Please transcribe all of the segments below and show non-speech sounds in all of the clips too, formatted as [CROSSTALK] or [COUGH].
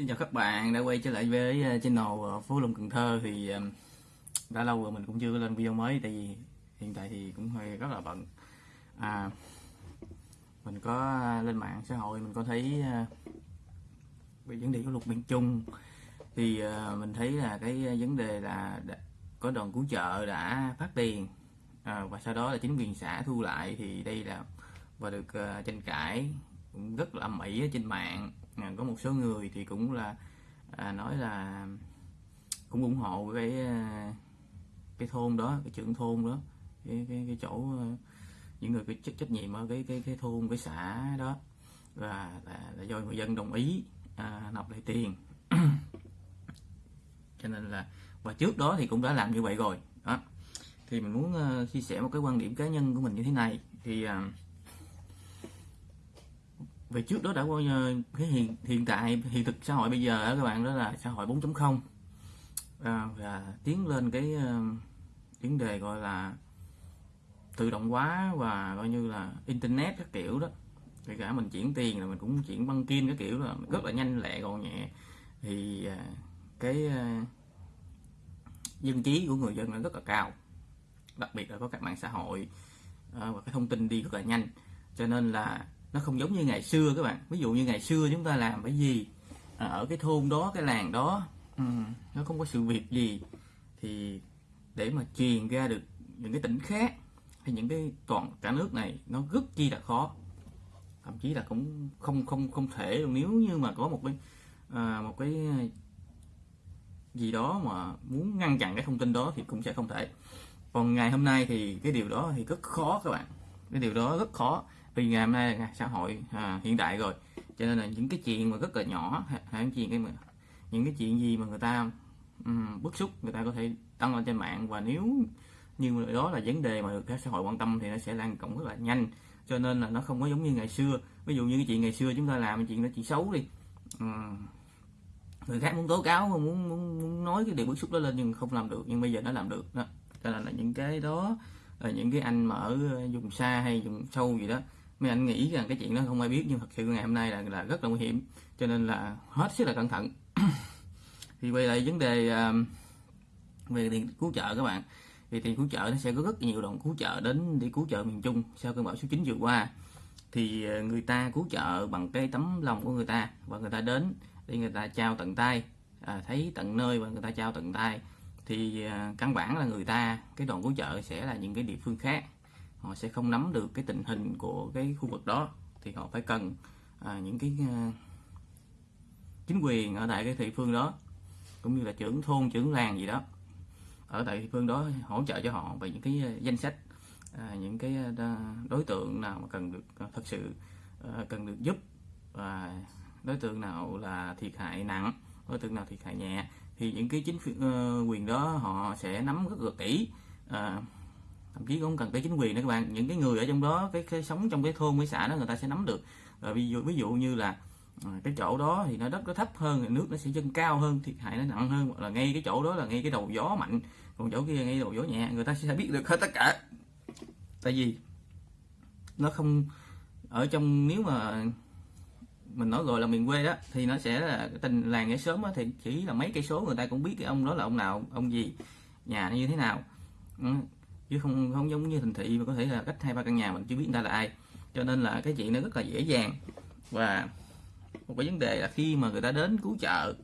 Xin chào các bạn đã quay trở lại với ờ, channel ờ, Phú Lâm Cần Thơ. Thì đã lâu rồi mình cũng chưa lên video mới tại vì hiện tại thì cũng hơi rất là bận. À, mình có ờ, lên mạng xã hội mình có thấy về vấn đề của luật miền Trung. Thì mình thấy là cái vấn đề là có đoàn cứu trợ đã phát tiền à, và sau đó là chính quyền xã thu lại. Thì đây là và được tranh cãi cũng rất là mỹ trên mạng à, có một số người thì cũng là à, nói là cũng ủng hộ cái à, cái thôn đó cái trưởng thôn đó cái cái, cái chỗ à, những người cái trách trách nhiệm ở cái cái cái thôn cái xã đó. Và là, là do người dân đồng ý à, nộp lại tiền. [CLEARS THROAT] Cho nên là và trước đó thì cũng đã làm như vậy rồi. Đó. Thì mình muốn uh, chia sẻ một cái quan điểm cá nhân của mình như thế này. Thì uh, về trước đó đã qua cái hiện hiện tại hiện thực xã hội bây giờ đó các bạn đó là xã hội 4.0 à, và tiến lên cái ờ, uh, vấn đề gọi là tự động hóa và coi như là internet các kiểu đó. Kể cả mình chuyển tiền là mình cũng chuyển băng kim các kiểu là rất là nhanh lẹ gọn nhẹ. Thì uh, cái uh, dân trí của người dân là rất là cao đặc biệt là có các mạng xã hội uh, và cái thông tin đi rất là nhanh. Cho nên là nó không giống như ngày xưa các bạn. Ví dụ như ngày xưa chúng ta làm cái gì à, ở cái thôn đó cái làng đó ừ, nó không có sự việc gì thì để mà truyền ra được những cái tỉnh khác hay những cái toàn cả nước này nó rất chi là khó. Thậm chí là cũng không không không thể nếu như mà có một cái à, một cái gì đó mà muốn ngăn chặn cái thông tin đó thì cũng sẽ không thể. Còn ngày hôm nay thì cái điều đó thì rất khó các bạn. Cái điều đó rất khó vì ngày hôm nay là xã hội à, hiện đại rồi. Cho nên là những cái chuyện mà rất là nhỏ hay những chuyện cái mà những cái chuyện gì mà người ta um, bức xúc người ta có thể đăng lên trên mạng. Và nếu như đó là vấn đề mà được các xã hội quan tâm thì nó sẽ lan rộng rất là nhanh. Cho nên là nó không có giống như ngày xưa. Ví dụ như cái chuyện ngày xưa chúng ta làm chuyện đó chuyện xấu đi. Um, người khác muốn tố cáo muốn, muốn muốn nói cái điều bức xúc đó lên nhưng không làm được. Nhưng bây giờ nó làm được đó. Cho nên là những cái đó là những cái anh mà ở ờ, vùng xa hay vùng sâu gì đó mấy anh nghĩ rằng cái chuyện đó không ai biết nhưng thật sự ngày hôm nay là là rất là nguy hiểm cho nên là hết sức là cẩn thận. [COUGHS] Thì quay lại vấn đề um, về tiền cứu trợ các bạn. Thì tiền cứu trợ nó sẽ có rất nhiều đoàn cứu trợ đến để cứu trợ miền Trung sau cơn bão số 9 vừa qua. Thì ờ, người ta cứu trợ bằng cái tấm lòng của người ta và người ta đến để người ta trao tận tay à, thấy tận nơi và người ta trao tận tay. Thì à, căn bản là người ta cái đoàn cứu trợ sẽ là những cái địa phương khác họ sẽ không nắm được cái tình hình của cái khu vực đó. Thì họ phải cần à, những cái à, chính quyền ở tại cái địa phương đó cũng như là trưởng thôn trưởng làng gì đó ở tại địa phương đó hỗ trợ cho họ về những cái à, danh sách à, những cái à, đối tượng nào mà cần được à, thật sự à, cần được giúp và đối tượng nào là thiệt hại nặng đối tượng nào thiệt hại nhẹ thì những cái chính ờ, quyền đó họ sẽ nắm rất là kỹ à, thậm chí không cần tới chính quyền nữa các bạn. Những cái người ở trong đó cái, cái sống trong cái thôn cái xã đó người ta sẽ nắm được. Rồi ví dụ ví dụ như là ờ, cái chỗ đó thì nó đất nó thấp hơn nước nó sẽ dâng cao hơn thiệt hại nó nặng hơn. Hoặc là ngay cái chỗ đó là ngay cái đầu gió mạnh còn chỗ kia ngay đầu gió nhẹ. Người ta sẽ biết được hết tất cả. Tại vì nó không ở trong nếu mà mình nói gọi là miền quê đó thì nó sẽ là cái tình làng cái sớm đó, thì chỉ là mấy cây số người ta cũng biết cái ông đó là ông nào ông gì nhà như thế nào. Ừ chứ không không giống như thành thị mà có thể là cách hai ba căn nhà mình chưa biết người ta là ai. Cho nên là cái chuyện nó rất là dễ dàng. Và một cái vấn đề là khi mà người ta đến cứu trợ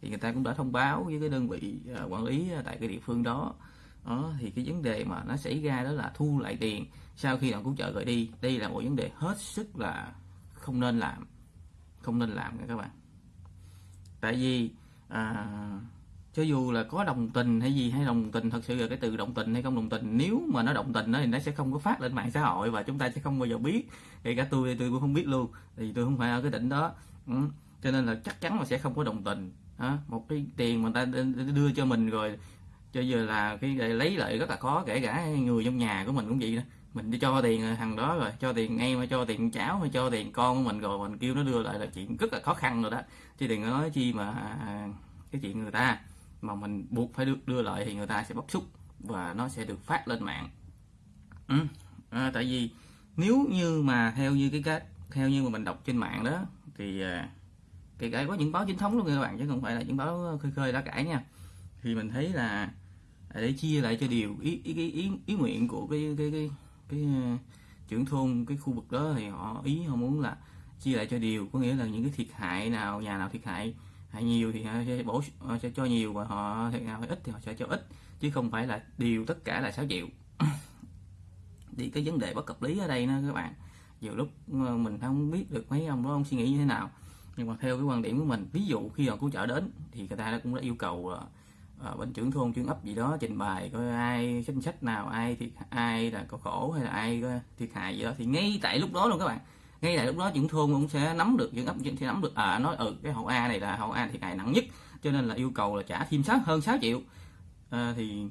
thì người ta cũng đã thông báo với cái đơn vị à, quản lý tại cái địa phương đó. Đó thì cái vấn đề mà nó xảy ra đó là thu lại tiền sau khi đoàn cứu trợ gửi đi. Đây là một vấn đề hết sức là không nên làm. Không nên làm nha các bạn. Tại vì à, cho dù là có đồng tình hay gì hay đồng tình thật sự là cái từ đồng tình hay không đồng tình nếu mà nó đồng tình đó thì nó sẽ không có phát lên mạng xã hội và chúng ta sẽ không bao giờ biết kể cả tôi tôi cũng không biết luôn thì tôi không phải ở cái tỉnh đó ừ. cho nên là chắc chắn là sẽ không có đồng tình đó. một cái tiền mà người ta đưa cho mình rồi cho giờ là cái lấy lại rất là khó kể cả người trong nhà của mình cũng vậy đó mình đi cho tiền thằng đó rồi cho tiền em hay cho tiền cháu hay cho tiền con của mình rồi mình kêu nó đưa lại là chuyện rất là khó khăn rồi đó chứ đừng nói chi mà à, cái chuyện người ta mà mình buộc phải đưa, đưa lại thì người ta sẽ bóc xúc và nó sẽ được phát lên mạng ừ. à, tại vì nếu như mà theo như cái cách theo như mà mình đọc trên mạng đó thì à, kể cả có những báo chính thống luôn các bạn chứ không phải là những báo khơi khơi đã cãi nha thì mình thấy là à, để chia lại cho điều ý ý ý ý, ý nguyện của cái cái cái cái, cái trưởng thôn cái khu vực đó thì họ ý họ muốn là chia lại cho điều có nghĩa là những cái thiệt hại nào nhà nào thiệt hại hại nhiều thì họ sẽ bổ họ ờ, sẽ cho nhiều và họ thiệt nào ít thì họ sẽ cho ít chứ không phải là điều tất cả là 6 triệu thì cái vấn đề bất cập lý ở đây nữa các bạn. Nhiều lúc ờ, mình không biết được mấy ông đó ông suy nghĩ như thế nào. Nhưng mà theo cái quan điểm của mình ví dụ khi họ cứu trợ đến thì người ta cũng đã yêu cầu à, bên trưởng thôn trưởng ấp gì đó trình bày coi ai chính sách nào ai thiệt ai là có khổ hay là ai có thiệt hại gì đó. Thì ngay tại lúc đó luôn các bạn ngay tại lúc đó trưởng thôn cũng sẽ nắm được những ấp sẽ nắm được à nói ừ cái hậu A này là hậu A thiệt hại nặng nhất cho nên là yêu cầu là trả thêm sáu hơn 6 triệu. À, thì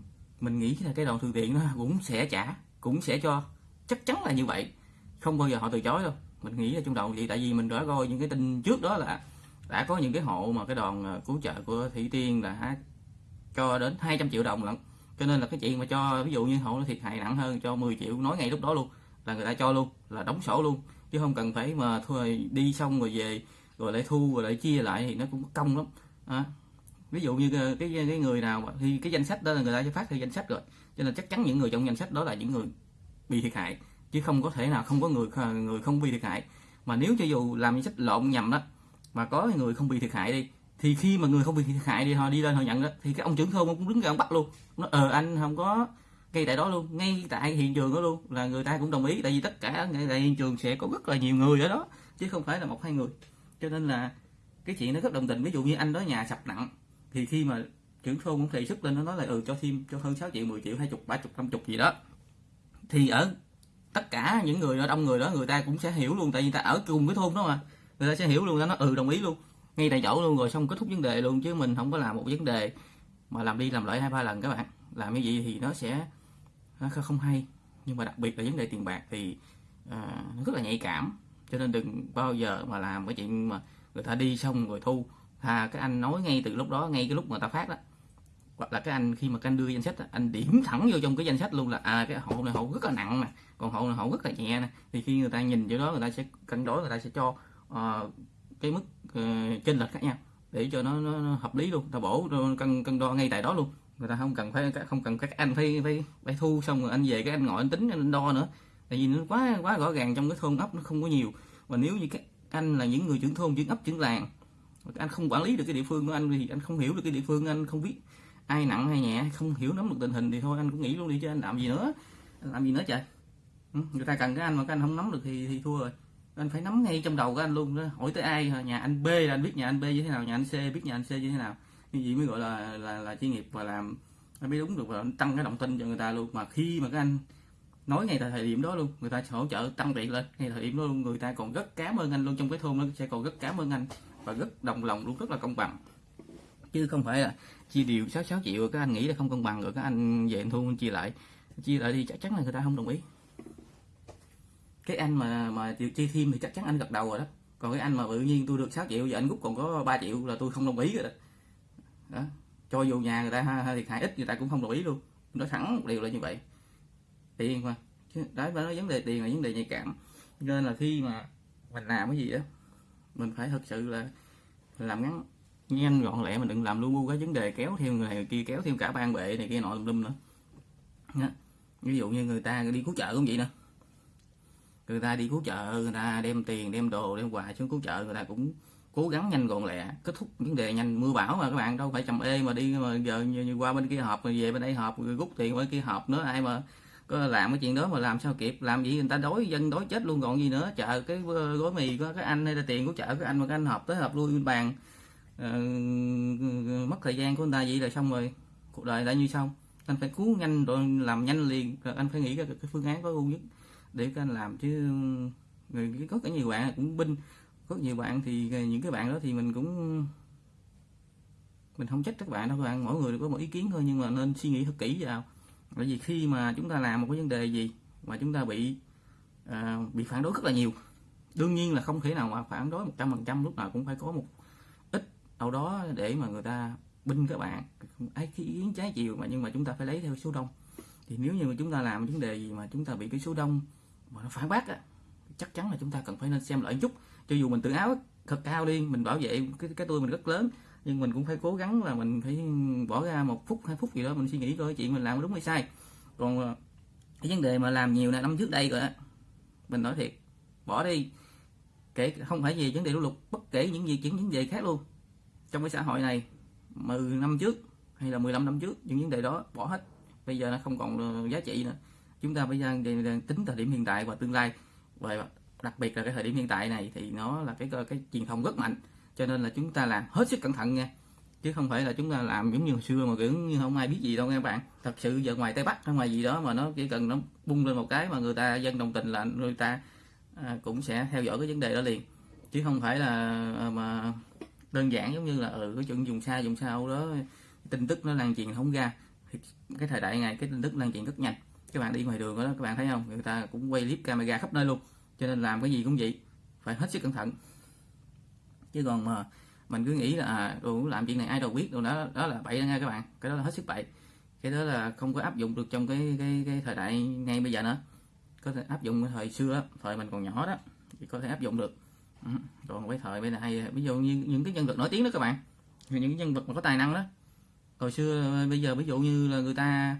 mình nghĩ là cái đoàn thường tiện nó cũng sẽ trả cũng sẽ cho. Chắc chắn là như vậy không bao giờ họ từ chối đâu. Mình nghĩ là trong đầu vậy tại vì mình đã coi những cái tin trước đó là đã có những cái hộ mà cái đoàn à, cứu trợ của thủy tiên là cho đến 200 triệu đồng lận. Cho nên là cái chuyện mà cho ví dụ như hộ nó thiệt hại nặng hơn cho 10 triệu nói ngay lúc đó luôn là người ta cho luôn là đóng sổ luôn chứ không cần phải mà thôi đi xong rồi về rồi lại thu rồi lại chia lại thì nó cũng công lắm. À, ví dụ như cái, cái người nào mà thì cái danh sách đó là người ta sẽ phát theo danh sách rồi. Cho nên chắc chắn những người trong danh sách đó là những người bị thiệt hại chứ không có thể nào không có người người không bị thiệt hại. Mà nếu cho dù làm danh sách lộn nhầm đó mà có người không bị thiệt hại đi thì khi mà người không bị thiệt hại đi họ đi lên họ nhận đó thì cái ông trưởng thôn cũng đứng ra ông bắt luôn. Nó ờ anh không có ngay tại đó luôn, ngay tại hiện trường đó luôn, là người ta cũng đồng ý, tại vì tất cả ngay tại hiện trường sẽ có rất là nhiều người ở đó, chứ không phải là một hai người. Cho nên là cái chuyện nó rất đồng tình, ví dụ như anh đó nhà sập nặng, thì khi mà trưởng thôn cũng đề xuất lên, nó nói là ừ cho thêm, cho hơn 6 triệu 10 triệu, hai chục, ba chục, năm chục gì đó. Thì ở tất cả những người đông người đó, người ta cũng sẽ hiểu luôn, tại vì ta ở cùng cái thôn đó mà, người ta sẽ hiểu luôn ta nói ừ đồng ý luôn, ngay tại chỗ luôn, rồi xong kết thúc vấn đề luôn, chứ mình không có làm một vấn đề mà làm đi làm lại hai ba lần các bạn. Làm như vậy thì nó sẽ không hay. Nhưng mà đặc biệt là vấn đề tiền bạc thì à, nó rất là nhạy cảm. Cho nên đừng bao giờ mà làm cái chuyện mà người ta đi xong rồi thu. À, cái anh nói ngay từ lúc đó ngay cái lúc mà ta phát đó hoặc là cái anh khi mà cái anh đưa danh sách anh điểm thẳng vô trong cái danh sách luôn là à cái hộ này hộ rất là nặng nè còn hộ này hộ rất là nhẹ nè. Thì khi người ta nhìn chỗ đó người ta sẽ cân đối người ta sẽ cho uh, cái mức uh, chênh lệch khác nhau để cho nó, nó, nó hợp lý luôn. Ta bổ cân cân đo ngay tại đó luôn người ta không cần phải, không cần các anh phải phải phải thu, xong rồi anh về cái anh ngồi anh tính, anh đo nữa. Tại vì nó quá quá rõ ràng trong cái thôn ấp nó không có nhiều. Và nếu như các anh là những người trưởng thôn, trưởng ấp, trưởng làng, anh không quản lý được cái địa phương của anh thì anh không hiểu được cái địa phương anh, không biết ai nặng hay nhẹ không hiểu nắm được tình hình thì thôi, anh cũng nghĩ luôn đi chứ anh làm gì nữa. Anh làm gì nữa trời? Ừ, người ta cần cái anh mà cái anh không nắm được thì thì thua rồi. Anh phải nắm ngay trong đầu của anh luôn đó. Hỏi tới ai, nhà anh B là anh biết nhà anh B như thế nào, nhà anh C biết nhà anh C như thế nào như vậy mới gọi là là là chuyên nghiệp và làm nó mới đúng được và tăng cái động tin cho người ta luôn. Mà khi mà các anh nói ngay tại thời điểm đó luôn người ta hỗ trợ tăng tiền lên ngay thời điểm đó luôn người ta còn rất cảm ơn anh luôn. Trong cái thôn nó sẽ còn rất cảm ơn anh và rất đồng lòng luôn rất là công bằng. Chứ không phải là chia đều 6 6 triệu các anh nghĩ là không công bằng rồi các anh về anh thu chia lại. Chia lại đi chắc chắn là người ta không đồng ý. Cái anh mà mà chia thêm thì chắc chắn anh gật đầu rồi đó. Còn cái anh mà tự nhiên tôi được 6 triệu giờ anh rút còn có 3 triệu là tôi không đồng ý rồi đó, đó. cho dù nhà người ta thiệt hại ít người ta cũng không đồng ý luôn. Nói thẳng một điều là như vậy. Tiền mà. Chứ đấy nói vấn đề tiền là vấn đề nhạy cảm. Nên là khi mà mình làm cái gì đó mình phải thật sự là làm ngắn, nhanh gọn lẹ, mình đừng làm luôn bu cái vấn đề kéo theo người này người kia, kéo thêm cả ban bệ này kia nọ lum lum nữa. Đó. ví dụ như người ta đi cứu trợ cũng vậy nè. Người ta đi cứu trợ, người ta đem tiền, đem đồ, đem quà xuống cứu trợ, người ta cũng cố gắng nhanh gọn lẹ kết thúc vấn đề nhanh. Mưa bão mà các bạn đâu phải chậm ê mà đi mà giờ như, như qua bên kia họp rồi về bên đây họp rồi rút tiền bên kia họp nữa. Ai mà có làm cái chuyện đó mà làm sao kịp? Làm gì người ta đói dân đói chết luôn còn gì nữa? Chợ cái ờ, gói mì có cái anh hay là tiền của chợ cái anh mà cái anh họp tới họp lui bên bàn. Uh, mất thời gian của người ta vậy là xong rồi. Cuộc đời đã như xong anh phải cứu nhanh rồi làm nhanh liền. Anh phải nghĩ ra cái phương án có ưu nhất để anh làm. Chứ người có cả nhiều bạn cũng binh có nhiều bạn thì ờ, những cái bạn đó thì mình cũng mình không trách các bạn đâu các bạn. Mỗi người có một ý kiến thôi nhưng mà nên suy nghĩ thật kỹ vào. Bởi vì khi mà chúng ta làm một cái vấn đề gì mà chúng ta bị à, bị phản đối rất là nhiều đương nhiên là không thể nào mà phản đối một trăm phần trăm lúc nào cũng phải có một ít đâu đó để mà người ta binh các bạn. Ai ý kiến trái chiều mà nhưng mà chúng ta phải lấy theo số đông. Thì nếu như mà chúng ta làm vấn đề gì mà chúng ta bị cái số đông mà nó phản bác á chắc chắn là chúng ta cần phải nên xem lại chút cho dù mình tự áo thật cao đi, mình bảo vệ cái cái tôi mình rất lớn, nhưng mình cũng phải cố gắng là mình phải bỏ ra một phút, hai phút gì đó mình suy nghĩ coi chuyện mình làm đúng hay sai. Còn ờ, cái vấn đề mà làm nhiều là năm trước đây rồi á, mình nói thiệt, bỏ đi. Kể không phải về vấn đề lũ lụt, bất kể những gì, những vấn đề khác luôn. Trong cái xã hội này 10 năm trước hay là 15 năm trước, những vấn đề đó bỏ hết. Bây giờ nó không còn ờ, giá trị nữa. Chúng ta bây giờ tính thời điểm hiện tại và tương lai. Và đặc biệt là cái thời điểm hiện tại này thì nó là cái cái, cái truyền thông rất mạnh cho nên là chúng ta làm hết sức cẩn thận nha. Chứ không phải là chúng ta làm giống như hồi xưa mà kiểu như không ai biết gì đâu nha các bạn. Thật sự giờ ngoài tây bắc hay ngoài gì đó mà nó chỉ cần nó bung lên một cái mà người ta dân đồng tình là người ta à, cũng sẽ theo dõi cái vấn đề đó liền. Chứ không phải là à, mà đơn giản giống như là ở ừ, cái chuyện dùng xa dùng sau đó tin tức nó lan truyền không ra. Cái thời đại này cái tin tức lan truyền rất nhanh. Các bạn đi ngoài đường đó các bạn thấy không? Người ta cũng quay clip camera khắp nơi luôn cho nên làm cái gì cũng vậy phải hết sức cẩn thận. Chứ còn mà mình cứ nghĩ là à, làm chuyện này ai đâu biết đâu đó đó là bậy đó nha các bạn. Cái đó là hết sức bậy. Cái đó là không có áp dụng được trong cái cái, cái thời đại ngay bây giờ nữa. Có thể áp dụng cái thời xưa thời mình còn nhỏ đó thì có thể áp dụng được. Ừ. còn cái thời bây giờ hay ví dụ như những cái nhân vật nổi tiếng đó các bạn. Những cái nhân vật mà có tài năng đó. Hồi xưa bây giờ ví dụ như là người ta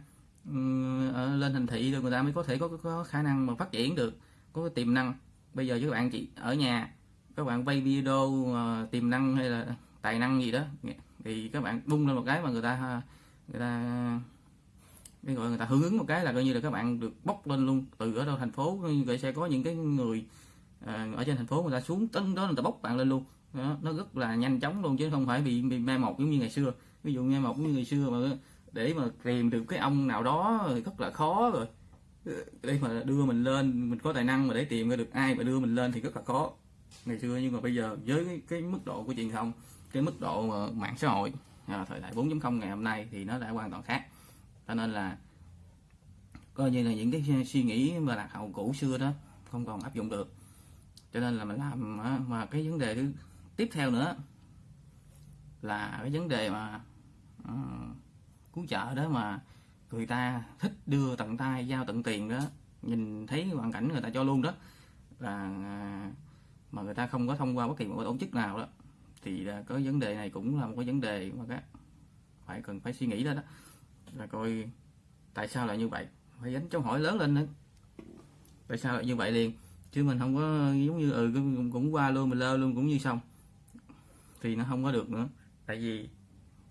ở lên thành thị rồi người ta mới có thể có, có khả năng mà phát triển được có tiềm năng. Bây giờ các bạn chỉ ở nhà các bạn quay video uh, tiềm năng hay là tài năng gì đó thì các bạn bung lên một cái mà người ta người ta cái gọi người ta hưởng ứng một cái là coi như là các bạn được bốc lên luôn từ ở đâu thành phố. Vậy sẽ có những cái người à, ở trên thành phố người ta xuống tấn đó người ta bốc bạn lên luôn. Đó, nó rất là nhanh chóng luôn chứ không phải bị bị mai một giống như ngày xưa. Ví dụ mai một như ngày xưa mà để mà tìm được cái ông nào đó rất là khó rồi để mà đưa mình lên mình có tài năng mà để tìm ra được ai mà đưa mình lên thì rất là khó. Ngày xưa nhưng mà bây giờ với cái, cái mức độ của truyền thông cái mức độ mà mạng xã hội à, thời đại 4.0 ngày hôm nay thì nó đã hoàn toàn khác. Cho nên là coi như là những cái suy nghĩ mà lạc hậu cũ xưa đó không còn áp dụng được. Cho nên là mình làm à, mà cái vấn đề tiếp theo nữa là cái vấn đề mà uh, cứu trợ đó mà người ta thích đưa tận tay giao tận tiền đó nhìn thấy hoàn cảnh người ta cho luôn đó là à, mà người ta không có thông qua bất kỳ một tổ chức nào đó thì có vấn đề này cũng là một cái vấn đề mà các phải cần phải suy nghĩ đó đó. Là coi tại sao lại như vậy? Phải đánh câu hỏi lớn lên nữa. Tại sao lại như vậy liền? Chứ mình không có giống như ừ cũng, cũng qua luôn mình lơ luôn cũng như xong. Thì nó không có được nữa. Tại vì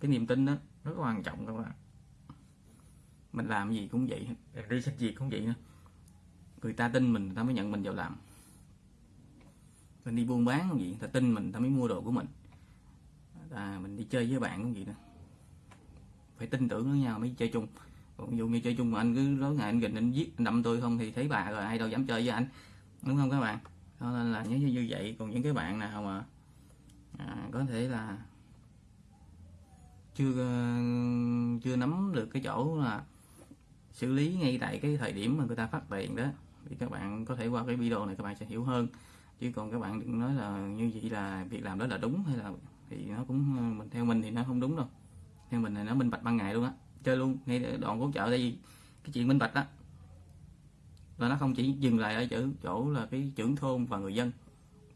cái niềm tin đó rất quan trọng các bạn mình làm gì cũng vậy đi sách gì cũng vậy nữa. Người ta tin mình người ta mới nhận mình vào làm. Mình đi buôn bán cũng vậy người ta tin mình người ta mới mua đồ của mình. À, mình đi chơi với bạn cũng vậy nữa phải tin tưởng với nhau mới chơi chung. Còn ví dụ như chơi chung mà anh cứ nói ngày anh gìn anh giết anh đâm tôi không thì thấy bà rồi ai đâu dám chơi với anh. Đúng không các bạn? Cho nên là như như vậy. Còn những cái bạn nào mà à, có thể là chưa chưa nắm được cái chỗ là xử lý ngay tại cái thời điểm mà người ta phát tiền đó thì các bạn có thể qua cái video này các bạn sẽ hiểu hơn. Chứ còn các bạn đừng nói là như vậy là việc làm đó là đúng hay là thì nó cũng mình theo mình thì nó không đúng đâu. Theo mình là nó minh bạch ban ngày luôn á chơi luôn ngay đoạn hỗ chợ đây cái chuyện minh bạch đó là nó không chỉ dừng lại ở chỗ chỗ là cái trưởng thôn và người dân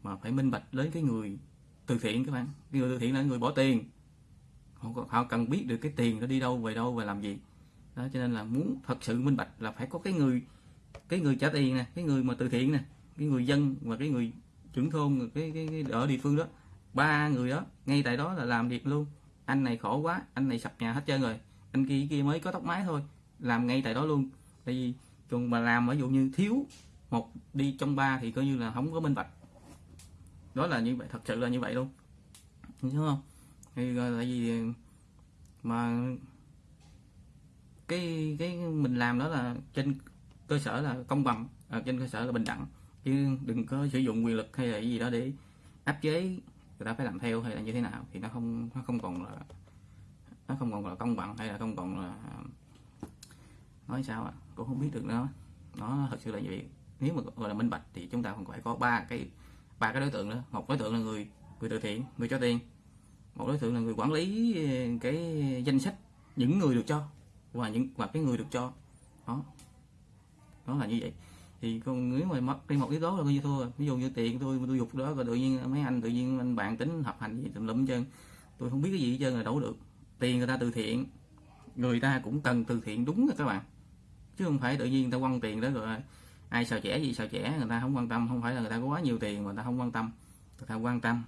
mà phải minh bạch đến cái người từ thiện các bạn. Cái người từ thiện là người bỏ tiền. Họ, họ cần biết được cái tiền nó đi đâu về đâu và làm gì đó cho nên là muốn thật sự minh bạch là phải có cái người cái người trả tiền nè cái người mà từ thiện nè cái người dân và cái người trưởng thôn cái, cái, cái ở địa phương đó. Ba người đó ngay tại đó là làm việc luôn. Anh này khổ quá anh này sập nhà hết trơn rồi. Anh kia kia mới có tóc mái thôi làm ngay tại đó luôn. Tại vì còn mà làm ví dụ như thiếu một đi trong ba thì coi như là không có minh bạch. Đó là như vậy thật sự là như vậy luôn. Đúng không? Thì tại vì ờ, mà cái cái mình làm đó là trên cơ sở là công bằng à, trên cơ sở là bình đẳng. Chứ đừng có sử dụng quyền lực hay là gì đó để áp chế người ta phải làm theo hay là như thế nào thì nó không nó không còn là nó không còn là công bằng hay là không còn là nói sao à cũng không biết được nữa. Nó thật sự là như vậy. Nếu mà gọi là minh bạch thì chúng ta còn phải có ba cái ba cái đối tượng đó một đối tượng là người người từ thiện người cho tiền. Một đối tượng là người quản lý ờ, cái danh sách những người được cho và những và cái người được cho. Đó. Đó là như vậy. Thì con, nếu mà mất đi một yếu tố là coi như thua ví dụ như tiền tôi tôi dục đó, rồi tự nhiên mấy anh, tự nhiên anh bạn tính hợp hành gì tùm lum chân tôi không biết cái gì hết trơn là đấu được. Tiền người ta từ thiện, người ta cũng cần từ thiện đúng rồi các bạn. Chứ không phải tự nhiên người ta quăng tiền đó rồi ai xào trẻ gì xào trẻ người ta không quan tâm. Không phải là người ta có quá nhiều tiền mà người ta không quan tâm. Người ta quan tâm.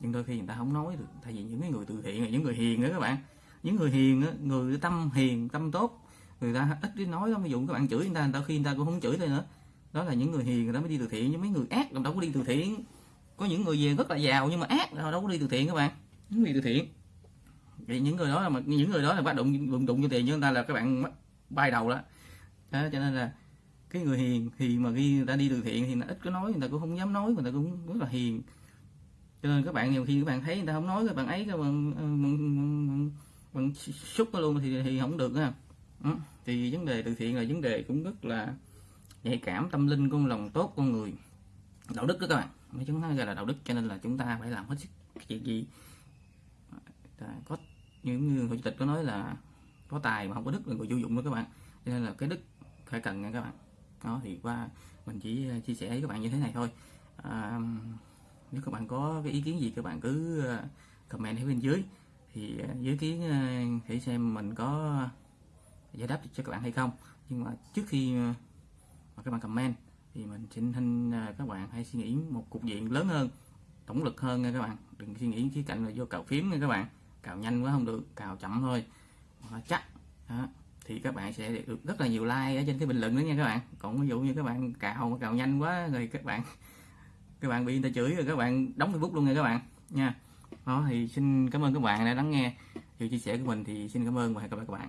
Nhưng đôi khi người ta không nói được. Tại vì những cái người từ thiện là những người hiền đó các bạn những người hiền người tâm hiền tâm tốt người ta ít đi nói lắm ví dụ các bạn chửi người ta người ta khi người ta cũng không chửi thôi nữa đó là những người hiền người ta mới đi từ thiện nhưng mấy người ác đâu có đi từ thiện có những người về rất là giàu nhưng mà ác đâu có đi từ thiện các bạn những người từ thiện thì những người đó là mà những người đó là bắt đụng đụng đụng cho tiền cho người ta là các bạn bay đầu đó. đó cho nên là cái người hiền thì mà khi người ta đi từ thiện thì nó ít có nói người ta cũng không dám nói người ta cũng rất là hiền cho nên các bạn nhiều khi các bạn thấy người ta không nói các bạn ấy các bạn xúc nó luôn thì thì không được ha ừ. thì vấn đề từ thiện là vấn đề cũng rất là nhạy cảm tâm linh con lòng tốt con người. Đạo đức đó các bạn mấy chúng ta gọi là đạo đức cho nên là chúng ta phải làm hết sức chuyện gì. À, có những người chủ tịch có nói là có tài mà không có đức là người vô dụng đó các bạn. Cho nên là cái đức phải cần nha các bạn. Đó thì qua mình chỉ à, chia sẻ với các bạn như thế này thôi. À, nếu các bạn có cái ý kiến gì các bạn cứ à, comment ở bên dưới thì à, dưới kiến à, thử xem mình có giải đáp cho các bạn hay không. Nhưng mà trước khi à, mà các bạn comment, thì mình xin xin các bạn hãy suy nghĩ một cục diện lớn hơn, tổng lực hơn nha các bạn. Đừng suy nghĩ khía cạnh là vô cào phím nha các bạn. Cào nhanh quá không được cào chậm thôi. Chắc, đó. thì các bạn sẽ được rất là nhiều like ở trên cái bình luận đó nha các bạn. Còn ví dụ như các bạn cào mà cào nhanh quá rồi các bạn các bạn bị người ta chửi rồi các bạn đóng facebook luôn nha các bạn nha đó, thì xin cảm ơn các bạn đã lắng nghe. Sự chia sẻ của mình thì xin cảm ơn và hẹn gặp lại các bạn.